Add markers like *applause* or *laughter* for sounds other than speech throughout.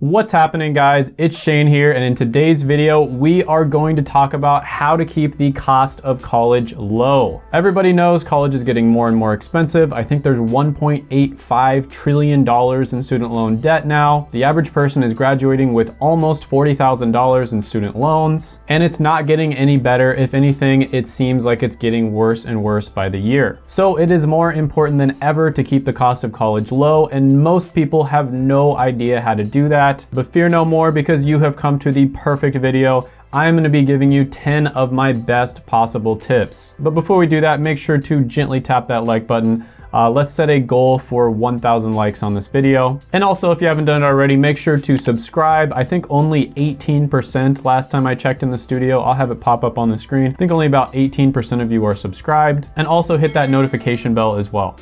What's happening guys? It's Shane here and in today's video we are going to talk about how to keep the cost of college low. Everybody knows college is getting more and more expensive. I think there's 1.85 trillion dollars in student loan debt now. The average person is graduating with almost $40,000 in student loans and it's not getting any better. If anything, it seems like it's getting worse and worse by the year. So it is more important than ever to keep the cost of college low and most people have no idea how to do that that. But fear no more because you have come to the perfect video. I'm gonna be giving you 10 of my best possible tips. But before we do that, make sure to gently tap that like button. Uh, let's set a goal for 1,000 likes on this video. And also, if you haven't done it already, make sure to subscribe. I think only 18% last time I checked in the studio. I'll have it pop up on the screen. I think only about 18% of you are subscribed. And also hit that notification bell as well.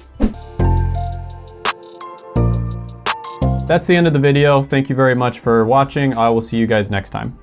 That's the end of the video. Thank you very much for watching. I will see you guys next time.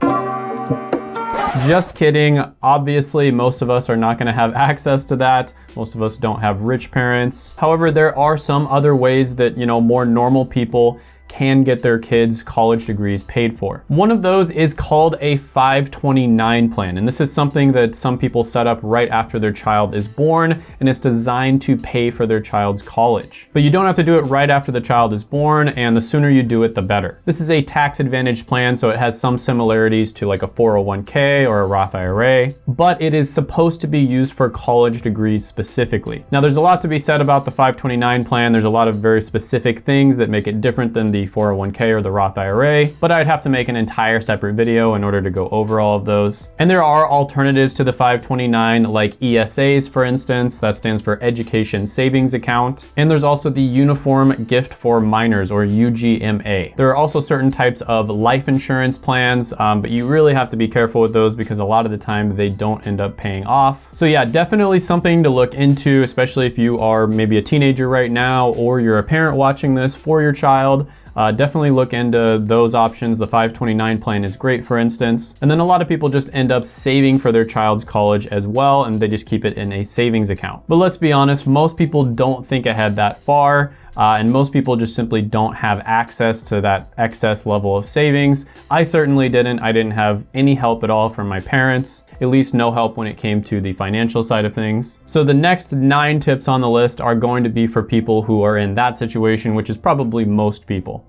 Just kidding. Obviously, most of us are not gonna have *laughs* access to that. Most of us don't have rich parents. However, there are some other ways that, you know, more normal people can get their kids college degrees paid for. One of those is called a 529 plan. And this is something that some people set up right after their child is born and it's designed to pay for their child's college. But you don't have to do it right after the child is born and the sooner you do it, the better. This is a tax advantage plan, so it has some similarities to like a 401k or a Roth IRA, but it is supposed to be used for college degrees specifically. Now there's a lot to be said about the 529 plan. There's a lot of very specific things that make it different than the 401k or the Roth IRA, but I'd have to make an entire separate video in order to go over all of those. And there are alternatives to the 529 like ESAs, for instance, that stands for Education Savings Account. And there's also the Uniform Gift for Minors or UGMA. There are also certain types of life insurance plans, um, but you really have to be careful with those because a lot of the time they don't end up paying off. So yeah, definitely something to look into, especially if you are maybe a teenager right now or you're a parent watching this for your child uh, definitely look into those options. The 529 plan is great, for instance. And then a lot of people just end up saving for their child's college as well, and they just keep it in a savings account. But let's be honest, most people don't think ahead that far. Uh, and most people just simply don't have access to that excess level of savings. I certainly didn't. I didn't have any help at all from my parents, at least no help when it came to the financial side of things. So the next nine tips on the list are going to be for people who are in that situation, which is probably most people.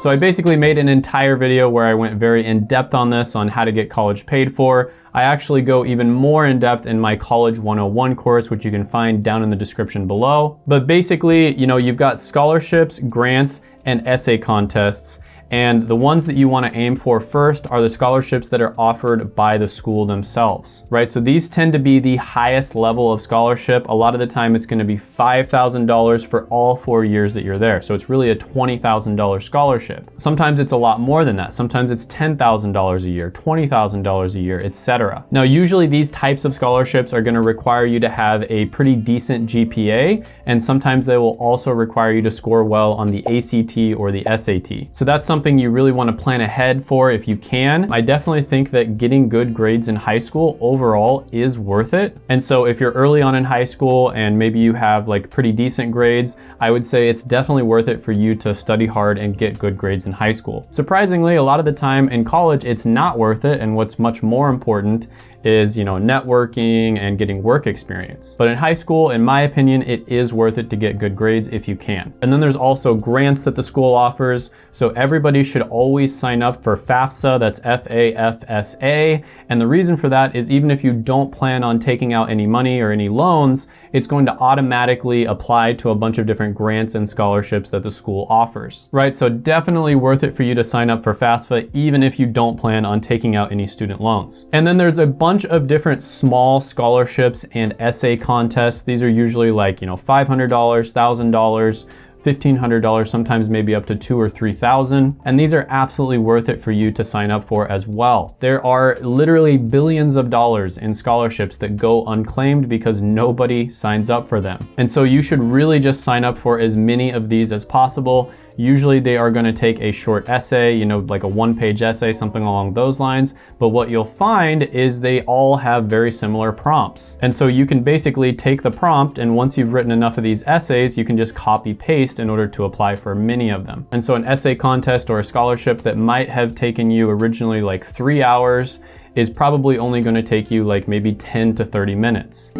So I basically made an entire video where I went very in depth on this, on how to get college paid for. I actually go even more in depth in my College 101 course, which you can find down in the description below. But basically, you know, you've got scholarships, grants, and essay contests. And the ones that you wanna aim for first are the scholarships that are offered by the school themselves, right? So these tend to be the highest level of scholarship. A lot of the time it's gonna be $5,000 for all four years that you're there. So it's really a $20,000 scholarship. Sometimes it's a lot more than that. Sometimes it's $10,000 a year, $20,000 a year, etc. Now, usually these types of scholarships are gonna require you to have a pretty decent GPA, and sometimes they will also require you to score well on the ACT or the SAT. So that's something something you really wanna plan ahead for if you can. I definitely think that getting good grades in high school overall is worth it. And so if you're early on in high school and maybe you have like pretty decent grades, I would say it's definitely worth it for you to study hard and get good grades in high school. Surprisingly, a lot of the time in college, it's not worth it. And what's much more important is, you know, networking and getting work experience. But in high school, in my opinion, it is worth it to get good grades if you can. And then there's also grants that the school offers. So everybody should always sign up for FAFSA, that's F-A-F-S-A. And the reason for that is even if you don't plan on taking out any money or any loans, it's going to automatically apply to a bunch of different grants and scholarships that the school offers, right? So definitely worth it for you to sign up for FAFSA, even if you don't plan on taking out any student loans. And then there's a bunch bunch of different small scholarships and essay contests. These are usually like, you know, $500, $1,000, $1,500, sometimes maybe up to two or 3,000. And these are absolutely worth it for you to sign up for as well. There are literally billions of dollars in scholarships that go unclaimed because nobody signs up for them. And so you should really just sign up for as many of these as possible. Usually they are gonna take a short essay, you know, like a one page essay, something along those lines. But what you'll find is they all have very similar prompts. And so you can basically take the prompt and once you've written enough of these essays, you can just copy paste in order to apply for many of them. And so an essay contest or a scholarship that might have taken you originally like three hours is probably only gonna take you like maybe 10 to 30 minutes.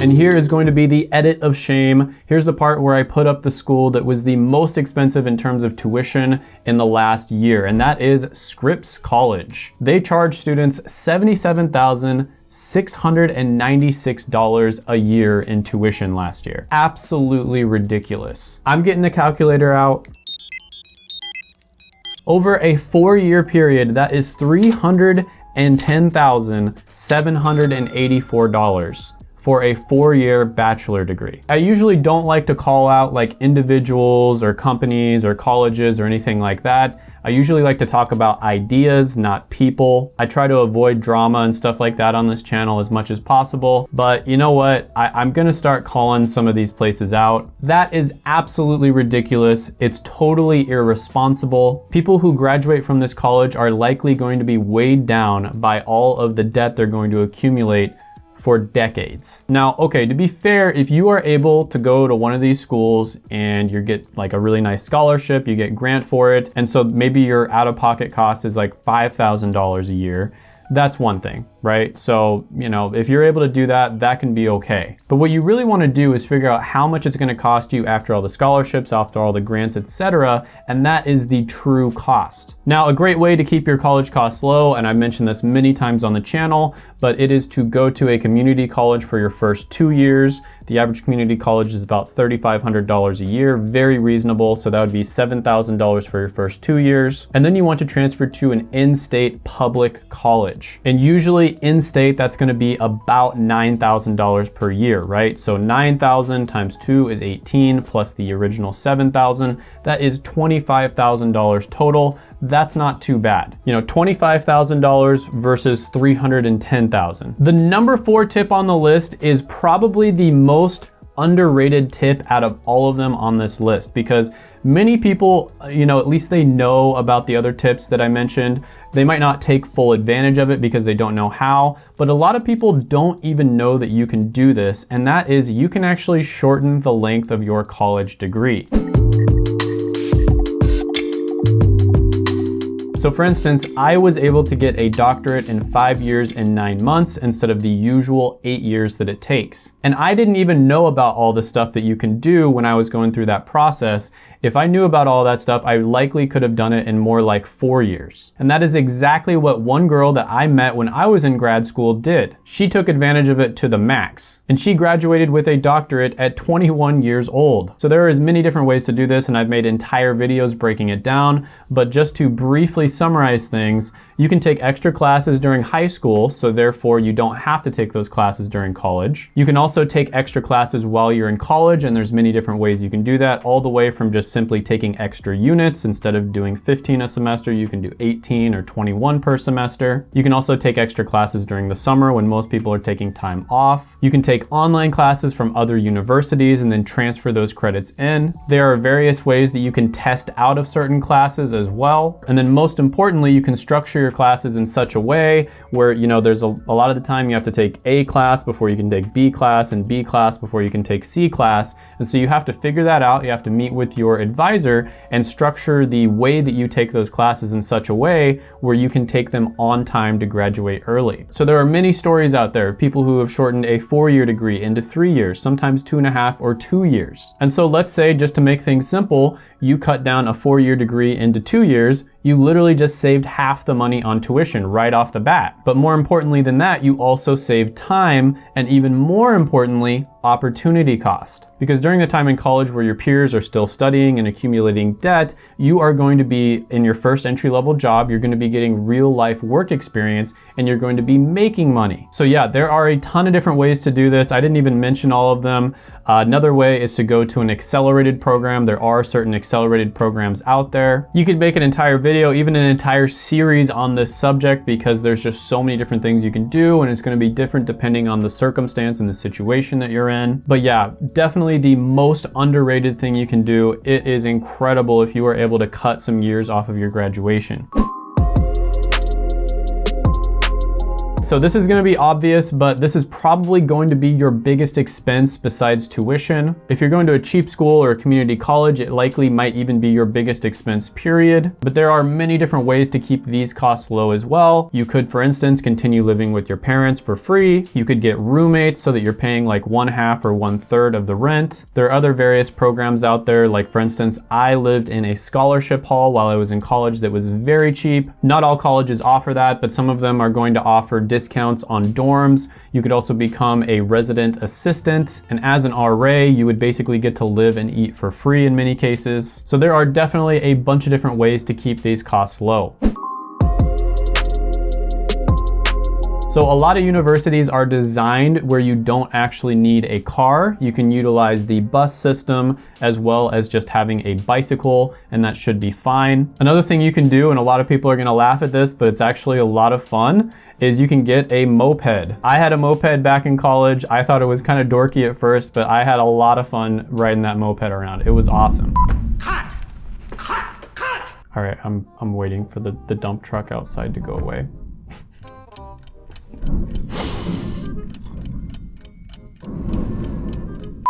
And here is going to be the edit of shame. Here's the part where I put up the school that was the most expensive in terms of tuition in the last year, and that is Scripps College. They charge students $77,696 a year in tuition last year. Absolutely ridiculous. I'm getting the calculator out. Over a four year period, that is $310,784 for a four-year bachelor degree. I usually don't like to call out like individuals or companies or colleges or anything like that. I usually like to talk about ideas, not people. I try to avoid drama and stuff like that on this channel as much as possible. But you know what? I, am gonna start calling some of these places out. That is absolutely ridiculous. It's totally irresponsible. People who graduate from this college are likely going to be weighed down by all of the debt they're going to accumulate for decades. Now, okay, to be fair, if you are able to go to one of these schools and you get like a really nice scholarship, you get grant for it, and so maybe your out-of-pocket cost is like $5,000 a year, that's one thing, right? So, you know, if you're able to do that, that can be okay. But what you really want to do is figure out how much it's going to cost you after all the scholarships, after all the grants, etc., and that is the true cost. Now, a great way to keep your college costs low, and I've mentioned this many times on the channel, but it is to go to a community college for your first two years. The average community college is about $3,500 a year, very reasonable. So that would be $7,000 for your first two years. And then you want to transfer to an in-state public college. And usually in-state, that's gonna be about $9,000 per year, right? So 9,000 times two is 18 plus the original 7,000. That is $25,000 total. That's not too bad. You know, $25,000 versus 310,000. The number four tip on the list is probably the most underrated tip out of all of them on this list because many people, you know, at least they know about the other tips that I mentioned. They might not take full advantage of it because they don't know how, but a lot of people don't even know that you can do this, and that is you can actually shorten the length of your college degree. So for instance, I was able to get a doctorate in five years and nine months instead of the usual eight years that it takes. And I didn't even know about all the stuff that you can do when I was going through that process. If I knew about all that stuff, I likely could have done it in more like four years. And that is exactly what one girl that I met when I was in grad school did. She took advantage of it to the max. And she graduated with a doctorate at 21 years old. So there are as many different ways to do this and I've made entire videos breaking it down. But just to briefly summarize things, you can take extra classes during high school, so therefore you don't have to take those classes during college. You can also take extra classes while you're in college, and there's many different ways you can do that, all the way from just simply taking extra units. Instead of doing 15 a semester, you can do 18 or 21 per semester. You can also take extra classes during the summer when most people are taking time off. You can take online classes from other universities and then transfer those credits in. There are various ways that you can test out of certain classes as well. And then most importantly, you can structure your classes in such a way where, you know, there's a, a lot of the time you have to take A class before you can take B class and B class before you can take C class. And so you have to figure that out. You have to meet with your advisor and structure the way that you take those classes in such a way where you can take them on time to graduate early. So there are many stories out there of people who have shortened a four-year degree into three years, sometimes two and a half or two years. And so let's say, just to make things simple, you cut down a four-year degree into two years, you literally just saved half the money on tuition right off the bat. But more importantly than that, you also saved time and even more importantly, opportunity cost. Because during the time in college where your peers are still studying and accumulating debt, you are going to be in your first entry level job, you're going to be getting real life work experience and you're going to be making money. So yeah, there are a ton of different ways to do this. I didn't even mention all of them. Uh, another way is to go to an accelerated program. There are certain accelerated programs out there. You could make an entire video, even an entire series on this subject because there's just so many different things you can do and it's going to be different depending on the circumstance and the situation that you're in. But yeah, definitely the most underrated thing you can do. It is incredible if you are able to cut some years off of your graduation. So this is gonna be obvious, but this is probably going to be your biggest expense besides tuition. If you're going to a cheap school or a community college, it likely might even be your biggest expense period. But there are many different ways to keep these costs low as well. You could, for instance, continue living with your parents for free. You could get roommates so that you're paying like one half or one third of the rent. There are other various programs out there. Like for instance, I lived in a scholarship hall while I was in college that was very cheap. Not all colleges offer that, but some of them are going to offer discounts on dorms. You could also become a resident assistant. And as an RA, you would basically get to live and eat for free in many cases. So there are definitely a bunch of different ways to keep these costs low. So a lot of universities are designed where you don't actually need a car. You can utilize the bus system as well as just having a bicycle and that should be fine. Another thing you can do, and a lot of people are gonna laugh at this, but it's actually a lot of fun, is you can get a moped. I had a moped back in college. I thought it was kind of dorky at first, but I had a lot of fun riding that moped around. It was awesome. Cut! Cut! Cut! All right, I'm, I'm waiting for the, the dump truck outside to go away.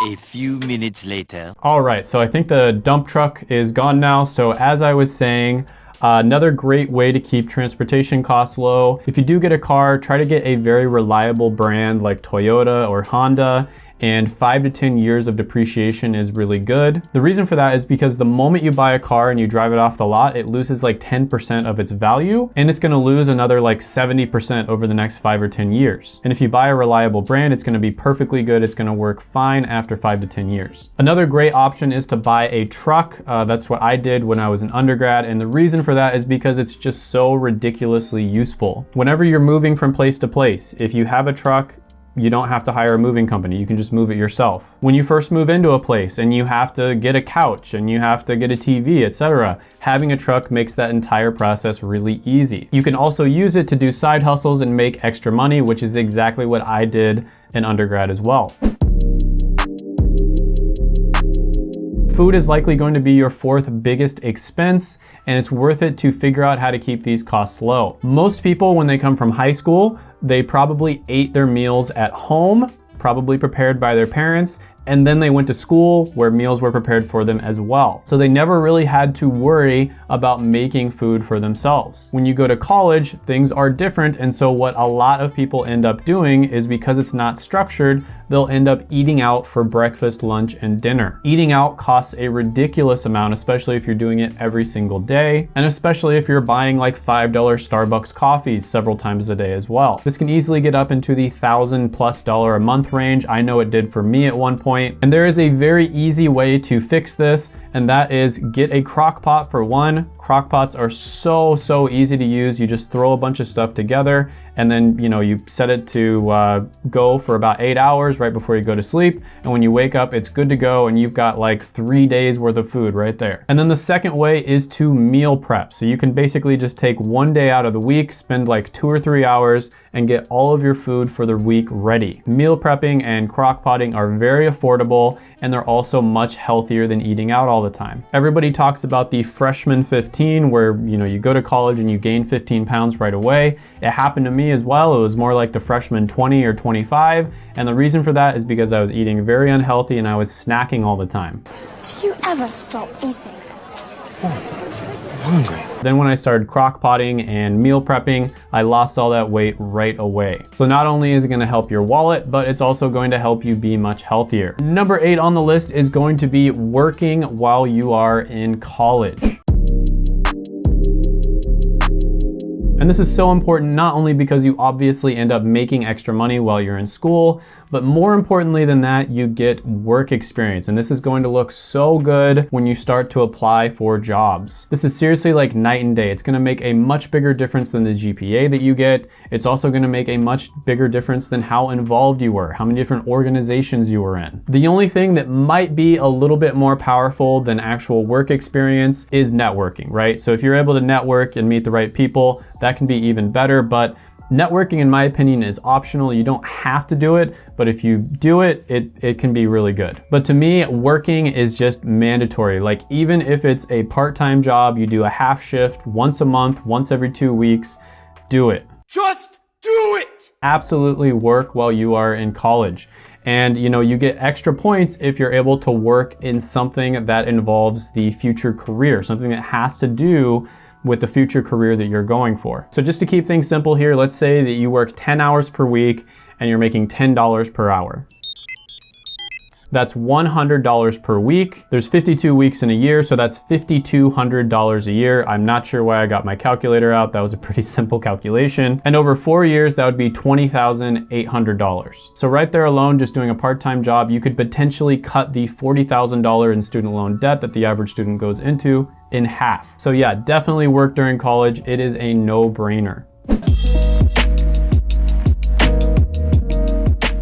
A few minutes later. All right, so I think the dump truck is gone now. So as I was saying, uh, another great way to keep transportation costs low. If you do get a car, try to get a very reliable brand like Toyota or Honda and five to 10 years of depreciation is really good. The reason for that is because the moment you buy a car and you drive it off the lot, it loses like 10% of its value and it's gonna lose another like 70% over the next five or 10 years. And if you buy a reliable brand, it's gonna be perfectly good. It's gonna work fine after five to 10 years. Another great option is to buy a truck. Uh, that's what I did when I was an undergrad. And the reason for that is because it's just so ridiculously useful. Whenever you're moving from place to place, if you have a truck, you don't have to hire a moving company. You can just move it yourself. When you first move into a place and you have to get a couch and you have to get a TV, etc., having a truck makes that entire process really easy. You can also use it to do side hustles and make extra money, which is exactly what I did in undergrad as well. Food is likely going to be your fourth biggest expense, and it's worth it to figure out how to keep these costs low. Most people, when they come from high school, they probably ate their meals at home, probably prepared by their parents, and then they went to school where meals were prepared for them as well. So they never really had to worry about making food for themselves. When you go to college, things are different, and so what a lot of people end up doing is because it's not structured, they'll end up eating out for breakfast, lunch, and dinner. Eating out costs a ridiculous amount, especially if you're doing it every single day, and especially if you're buying like $5 Starbucks coffees several times a day as well. This can easily get up into the thousand plus dollar a month range. I know it did for me at one point point. And there is a very easy way to fix this, and that is get a crock pot for one. Crock pots are so, so easy to use. You just throw a bunch of stuff together and then, you know, you set it to uh, go for about eight hours right before you go to sleep. And when you wake up, it's good to go and you've got like three days worth of food right there. And then the second way is to meal prep. So you can basically just take one day out of the week, spend like two or three hours and get all of your food for the week ready. Meal prepping and crock potting are very affordable and they're also much healthier than eating out all the time. Everybody talks about the freshman 15 where, you know, you go to college and you gain 15 pounds right away. It happened to me as well. It was more like the freshman 20 or 25. And the reason for that is because I was eating very unhealthy and I was snacking all the time. Do you ever stop eating? hungry. Then when I started crock potting and meal prepping, I lost all that weight right away. So not only is it gonna help your wallet, but it's also going to help you be much healthier. Number eight on the list is going to be working while you are in college. And this is so important not only because you obviously end up making extra money while you're in school, but more importantly than that, you get work experience. And this is going to look so good when you start to apply for jobs. This is seriously like night and day. It's gonna make a much bigger difference than the GPA that you get. It's also gonna make a much bigger difference than how involved you were, how many different organizations you were in. The only thing that might be a little bit more powerful than actual work experience is networking, right? So if you're able to network and meet the right people, that can be even better. But networking, in my opinion, is optional. You don't have to do it, but if you do it, it, it can be really good. But to me, working is just mandatory. Like even if it's a part-time job, you do a half shift once a month, once every two weeks, do it. Just do it! absolutely work while you are in college. And you know, you get extra points if you're able to work in something that involves the future career, something that has to do with the future career that you're going for. So just to keep things simple here, let's say that you work 10 hours per week and you're making $10 per hour. That's $100 per week. There's 52 weeks in a year, so that's $5,200 a year. I'm not sure why I got my calculator out. That was a pretty *laughs* simple calculation. And over four years, that would be $20,800. So right there alone, just doing a part-time job, you could potentially cut the $40,000 in student loan debt that the average student goes into in half. So yeah, definitely work during college. It is a no-brainer.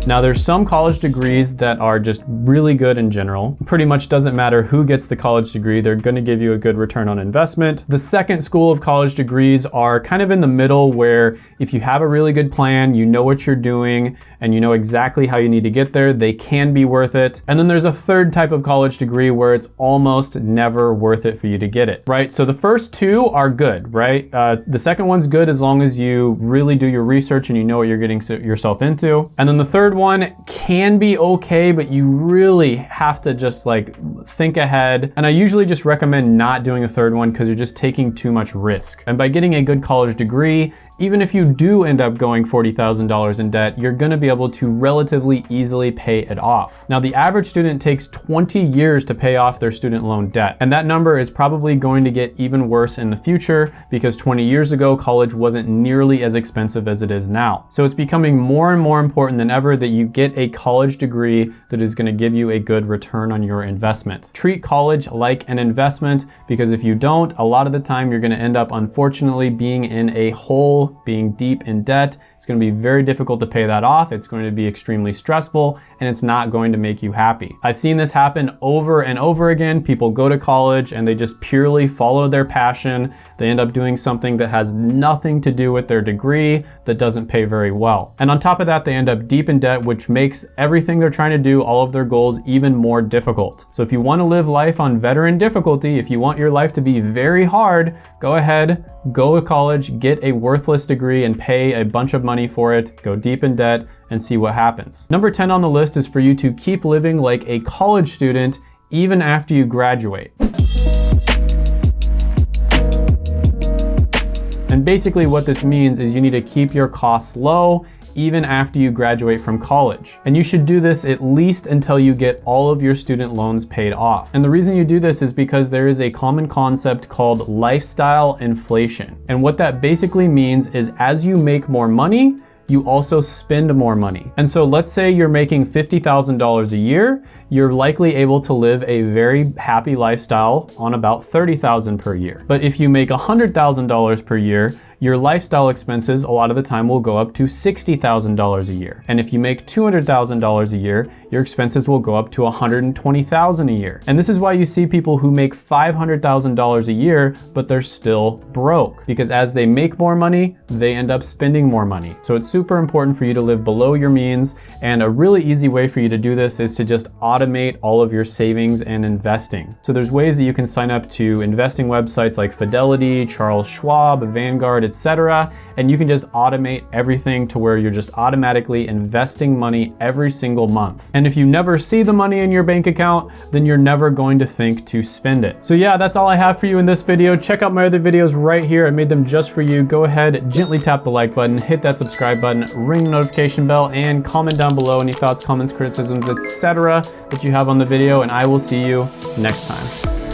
Now there's some college degrees that are just really good in general. Pretty much doesn't matter who gets the college degree, they're gonna give you a good return on investment. The second school of college degrees are kind of in the middle where if you have a really good plan, you know what you're doing, and you know exactly how you need to get there, they can be worth it. And then there's a third type of college degree where it's almost never worth it for you to get it, right? So the first two are good, right? Uh, the second one's good as long as you really do your research and you know what you're getting yourself into. And then the third one can be okay, but you really have to just like think ahead. And I usually just recommend not doing a third one because you're just taking too much risk. And by getting a good college degree, even if you do end up going $40,000 in debt, you're gonna be able to relatively easily pay it off. Now, the average student takes 20 years to pay off their student loan debt. And that number is probably going to get even worse in the future because 20 years ago, college wasn't nearly as expensive as it is now. So it's becoming more and more important than ever that you get a college degree that is gonna give you a good return on your investment. Treat college like an investment because if you don't, a lot of the time you're gonna end up unfortunately being in a hole, being deep in debt, it's gonna be very difficult to pay that off. It's going to be extremely stressful and it's not going to make you happy. I've seen this happen over and over again. People go to college and they just purely follow their passion. They end up doing something that has nothing to do with their degree that doesn't pay very well. And on top of that, they end up deep in debt, which makes everything they're trying to do, all of their goals, even more difficult. So if you wanna live life on veteran difficulty, if you want your life to be very hard, go ahead, go to college, get a worthless degree and pay a bunch of money for it, go deep in debt and see what happens. Number 10 on the list is for you to keep living like a college student even after you graduate. And basically what this means is you need to keep your costs low even after you graduate from college. And you should do this at least until you get all of your student loans paid off. And the reason you do this is because there is a common concept called lifestyle inflation. And what that basically means is as you make more money, you also spend more money. And so let's say you're making $50,000 a year, you're likely able to live a very happy lifestyle on about 30,000 per year. But if you make $100,000 per year, your lifestyle expenses a lot of the time will go up to $60,000 a year. And if you make $200,000 a year, your expenses will go up to $120,000 a year. And this is why you see people who make $500,000 a year, but they're still broke because as they make more money, they end up spending more money. So it's super important for you to live below your means. And a really easy way for you to do this is to just automate all of your savings and investing. So there's ways that you can sign up to investing websites like Fidelity, Charles Schwab, Vanguard, etc. And you can just automate everything to where you're just automatically investing money every single month. And if you never see the money in your bank account, then you're never going to think to spend it. So yeah, that's all I have for you in this video. Check out my other videos right here. I made them just for you. Go ahead, gently tap the like button, hit that subscribe button, ring the notification bell, and comment down below any thoughts, comments, criticisms, etc. that you have on the video, and I will see you next time.